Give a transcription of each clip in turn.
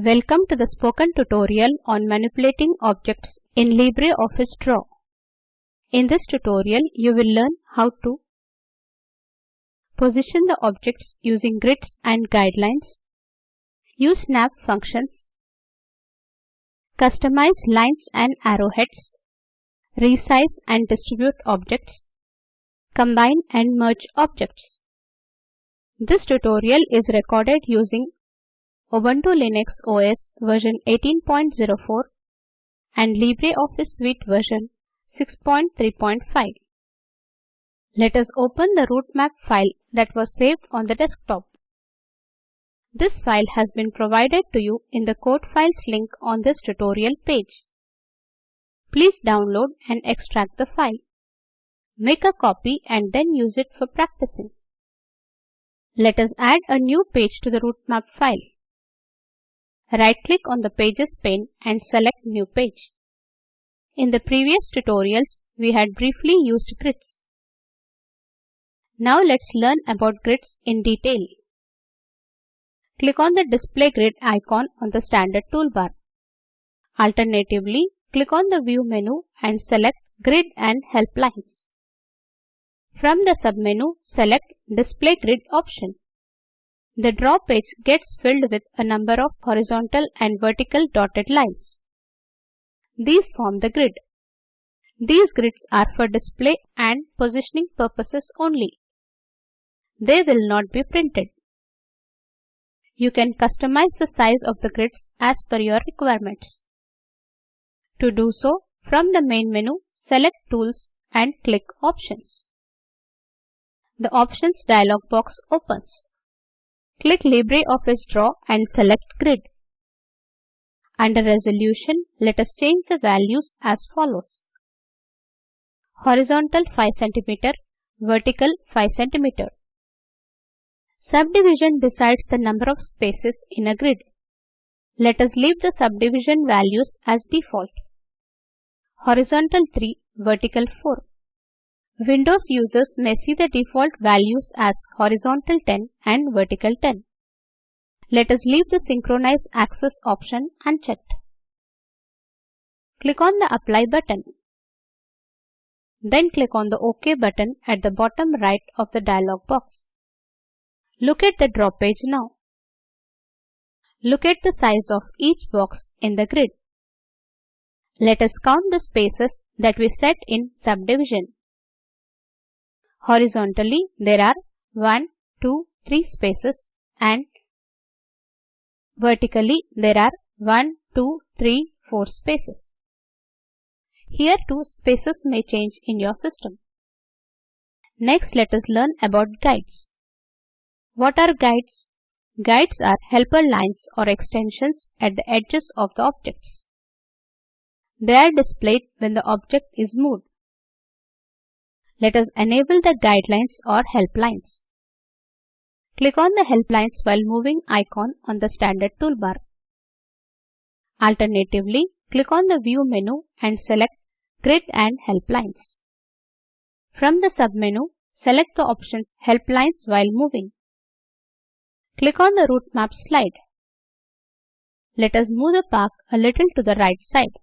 Welcome to the spoken tutorial on manipulating objects in LibreOffice Draw. In this tutorial, you will learn how to position the objects using grids and guidelines, use snap functions, customize lines and arrowheads, resize and distribute objects, combine and merge objects. This tutorial is recorded using Ubuntu Linux OS version 18.04 and LibreOffice Suite version 6.3.5. Let us open the route map file that was saved on the desktop. This file has been provided to you in the code files link on this tutorial page. Please download and extract the file. Make a copy and then use it for practicing. Let us add a new page to the route map file. Right-click on the Pages pane and select New Page. In the previous tutorials, we had briefly used grids. Now let's learn about grids in detail. Click on the Display Grid icon on the standard toolbar. Alternatively, click on the View menu and select Grid and Help Lines. From the submenu, select Display Grid option. The draw page gets filled with a number of horizontal and vertical dotted lines. These form the grid. These grids are for display and positioning purposes only. They will not be printed. You can customize the size of the grids as per your requirements. To do so, from the main menu, select Tools and click Options. The Options dialog box opens. Click LibreOffice Draw and select Grid. Under Resolution, let us change the values as follows. Horizontal 5 cm, vertical 5 cm. Subdivision decides the number of spaces in a grid. Let us leave the subdivision values as default. Horizontal 3, vertical 4. Windows users may see the default values as horizontal 10 and vertical 10. Let us leave the synchronize axis option unchecked. Click on the apply button. Then click on the OK button at the bottom right of the dialog box. Look at the draw page now. Look at the size of each box in the grid. Let us count the spaces that we set in subdivision. Horizontally, there are 1, 2, 3 spaces and vertically there are 1, 2, 3, 4 spaces. Here too spaces may change in your system. Next let us learn about guides. What are guides? Guides are helper lines or extensions at the edges of the objects. They are displayed when the object is moved. Let us enable the guidelines or help lines. Click on the help lines while moving icon on the standard toolbar. Alternatively, click on the view menu and select grid and help lines. From the submenu, select the option help lines while moving. Click on the route map slide. Let us move the park a little to the right side.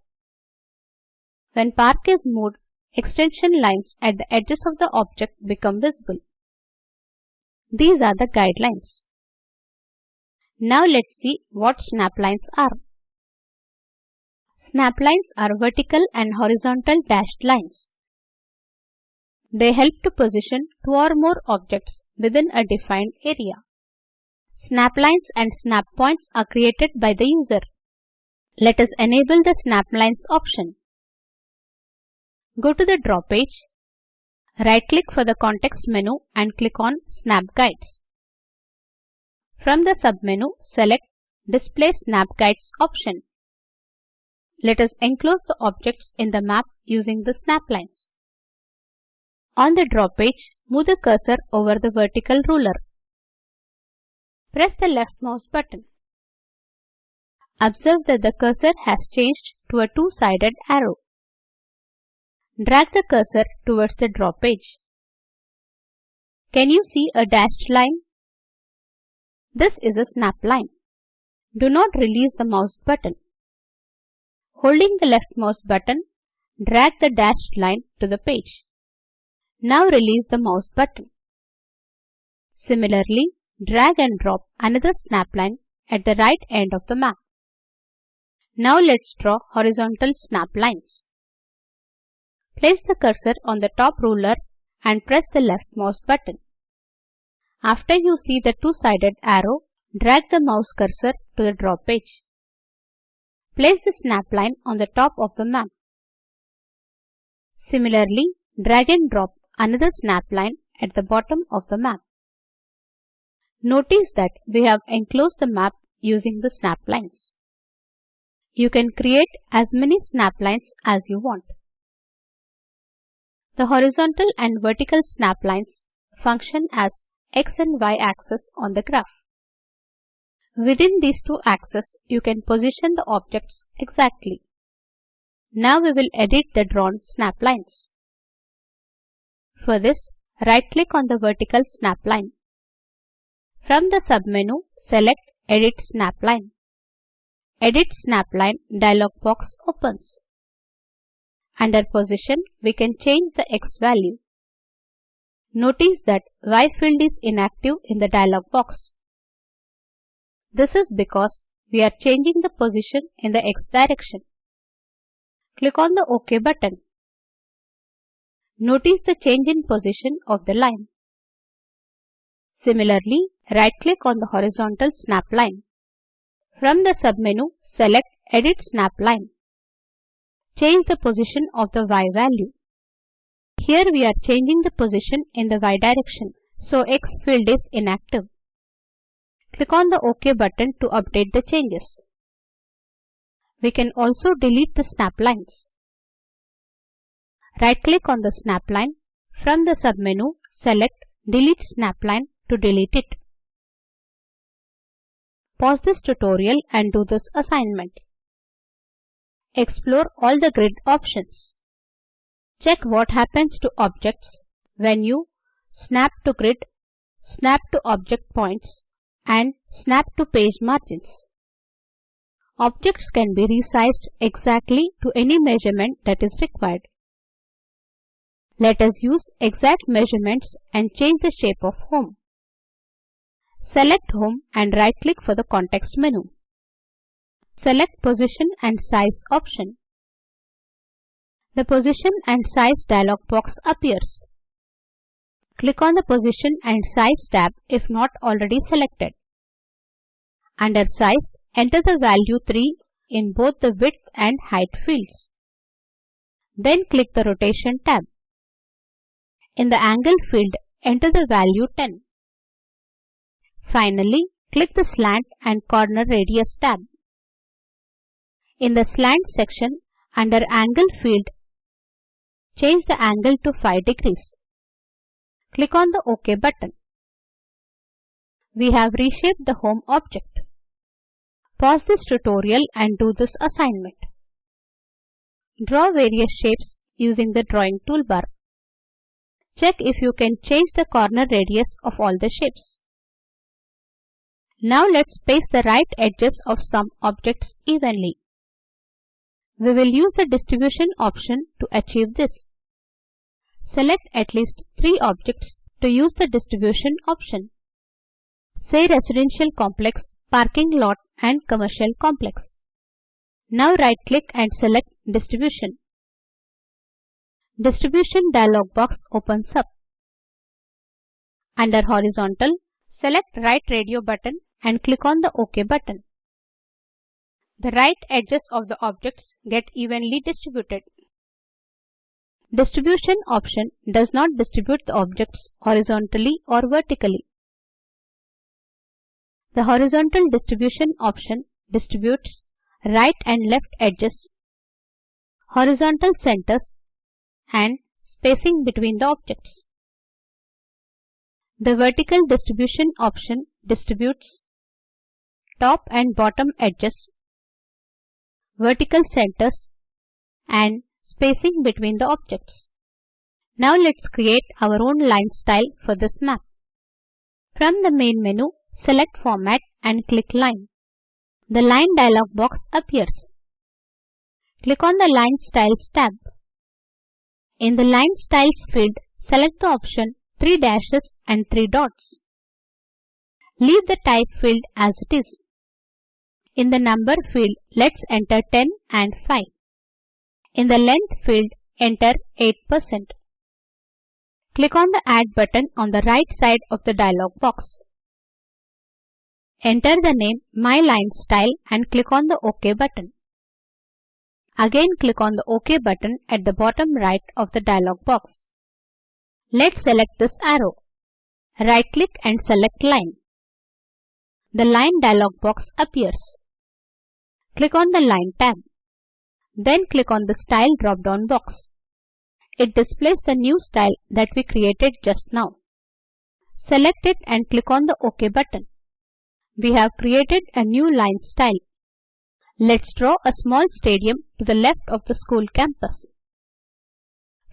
When park is moved, extension lines at the edges of the object become visible. These are the guidelines. Now let's see what snap lines are. Snap lines are vertical and horizontal dashed lines. They help to position two or more objects within a defined area. Snap lines and snap points are created by the user. Let us enable the snap lines option. Go to the draw page. Right-click for the context menu and click on Snap Guides. From the submenu, select Display Snap Guides option. Let us enclose the objects in the map using the snap lines. On the draw page, move the cursor over the vertical ruler. Press the left mouse button. Observe that the cursor has changed to a two-sided arrow. Drag the cursor towards the draw page. Can you see a dashed line? This is a snap line. Do not release the mouse button. Holding the left mouse button, drag the dashed line to the page. Now release the mouse button. Similarly, drag and drop another snap line at the right end of the map. Now let's draw horizontal snap lines. Place the cursor on the top ruler and press the left mouse button. After you see the two-sided arrow, drag the mouse cursor to the draw page. Place the snap line on the top of the map. Similarly, drag and drop another snap line at the bottom of the map. Notice that we have enclosed the map using the snap lines. You can create as many snap lines as you want. The horizontal and vertical snap lines function as x and y axis on the graph. Within these two axes, you can position the objects exactly. Now we will edit the drawn snap lines. For this, right-click on the vertical snap line. From the submenu, select Edit Snap Line. Edit Snap Line dialog box opens. Under Position, we can change the X value. Notice that Y field is inactive in the dialog box. This is because we are changing the position in the X direction. Click on the OK button. Notice the change in position of the line. Similarly, right-click on the horizontal snap line. From the submenu, select Edit Snap Line. Change the position of the Y value. Here we are changing the position in the Y direction, so X field is inactive. Click on the OK button to update the changes. We can also delete the snap lines. Right-click on the snap line. From the submenu, select Delete Snap Line to delete it. Pause this tutorial and do this assignment. Explore all the grid options. Check what happens to objects when you snap to grid, snap to object points, and snap to page margins. Objects can be resized exactly to any measurement that is required. Let us use exact measurements and change the shape of home. Select Home and right-click for the context menu. Select Position and Size option. The Position and Size dialog box appears. Click on the Position and Size tab if not already selected. Under Size, enter the value 3 in both the width and height fields. Then click the Rotation tab. In the Angle field, enter the value 10. Finally, click the Slant and Corner Radius tab. In the Slant section, under Angle field, change the angle to 5 degrees. Click on the OK button. We have reshaped the home object. Pause this tutorial and do this assignment. Draw various shapes using the drawing toolbar. Check if you can change the corner radius of all the shapes. Now let's space the right edges of some objects evenly. We will use the distribution option to achieve this. Select at least three objects to use the distribution option. Say residential complex, parking lot and commercial complex. Now right click and select distribution. Distribution dialog box opens up. Under horizontal, select right radio button and click on the OK button. The right edges of the objects get evenly distributed. Distribution option does not distribute the objects horizontally or vertically. The horizontal distribution option distributes right and left edges, horizontal centers and spacing between the objects. The vertical distribution option distributes top and bottom edges, vertical centers and spacing between the objects. Now let's create our own line style for this map. From the main menu, select Format and click Line. The line dialog box appears. Click on the Line Styles tab. In the Line Styles field, select the option 3 dashes and 3 dots. Leave the type field as it is. In the number field, let's enter 10 and 5. In the length field, enter 8%. Click on the Add button on the right side of the dialog box. Enter the name My Line Style and click on the OK button. Again click on the OK button at the bottom right of the dialog box. Let's select this arrow. Right click and select Line. The Line dialog box appears. Click on the Line tab. Then click on the Style drop-down box. It displays the new style that we created just now. Select it and click on the OK button. We have created a new line style. Let's draw a small stadium to the left of the school campus.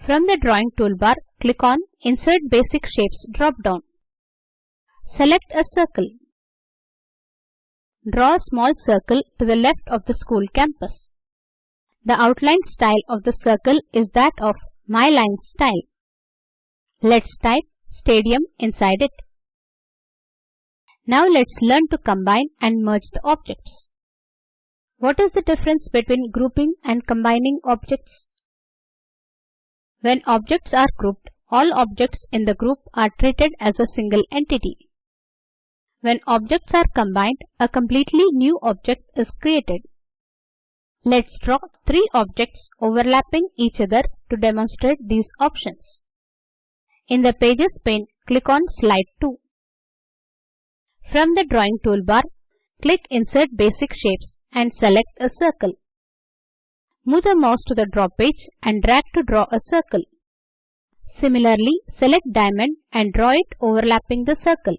From the drawing toolbar, click on Insert Basic Shapes drop-down. Select a circle. Draw a small circle to the left of the school campus. The outline style of the circle is that of My Line style. Let's type stadium inside it. Now let's learn to combine and merge the objects. What is the difference between grouping and combining objects? When objects are grouped, all objects in the group are treated as a single entity. When objects are combined, a completely new object is created. Let's draw three objects overlapping each other to demonstrate these options. In the Pages pane, click on Slide 2. From the drawing toolbar, click Insert Basic Shapes and select a circle. Move the mouse to the draw page and drag to draw a circle. Similarly, select diamond and draw it overlapping the circle.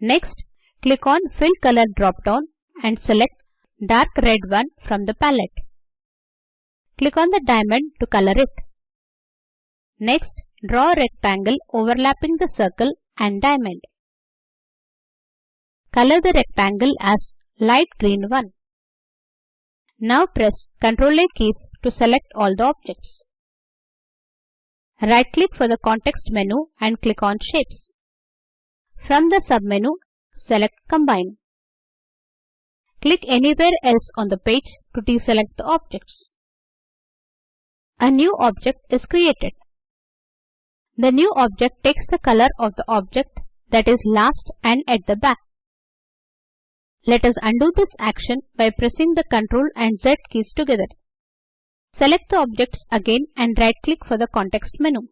Next, click on Fill Color drop-down and select dark red one from the palette. Click on the diamond to color it. Next, draw a rectangle overlapping the circle and diamond. Color the rectangle as light green one. Now press Ctrl A keys to select all the objects. Right click for the context menu and click on Shapes. From the submenu, select Combine. Click anywhere else on the page to deselect the objects. A new object is created. The new object takes the color of the object that is last and at the back. Let us undo this action by pressing the Ctrl and Z keys together. Select the objects again and right click for the context menu.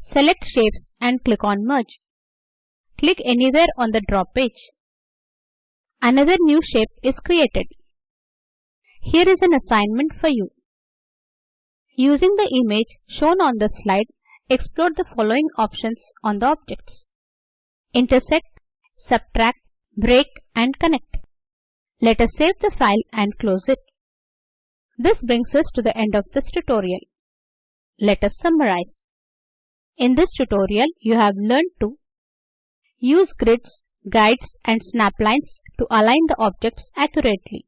Select shapes and click on merge. Click anywhere on the draw page. Another new shape is created. Here is an assignment for you. Using the image shown on the slide, explore the following options on the objects. Intersect, subtract, break and connect. Let us save the file and close it. This brings us to the end of this tutorial. Let us summarize. In this tutorial, you have learned to use grids, guides and snaplines to align the objects accurately.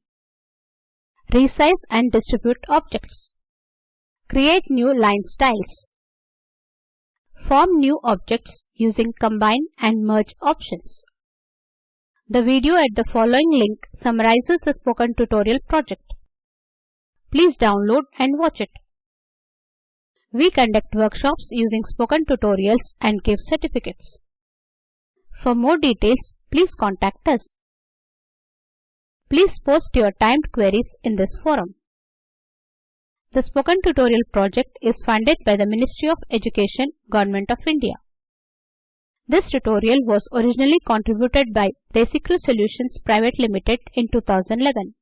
Resize and distribute objects. Create new line styles. Form new objects using combine and merge options. The video at the following link summarizes the spoken tutorial project. Please download and watch it. We conduct workshops using spoken tutorials and give certificates. For more details, please contact us. Please post your timed queries in this forum. The Spoken Tutorial project is funded by the Ministry of Education, Government of India. This tutorial was originally contributed by Desicrew Solutions Private Limited in 2011.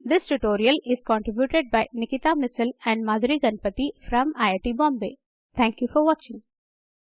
This tutorial is contributed by Nikita Misal and Madhuri Ganpati from IIT Bombay. Thank you for watching.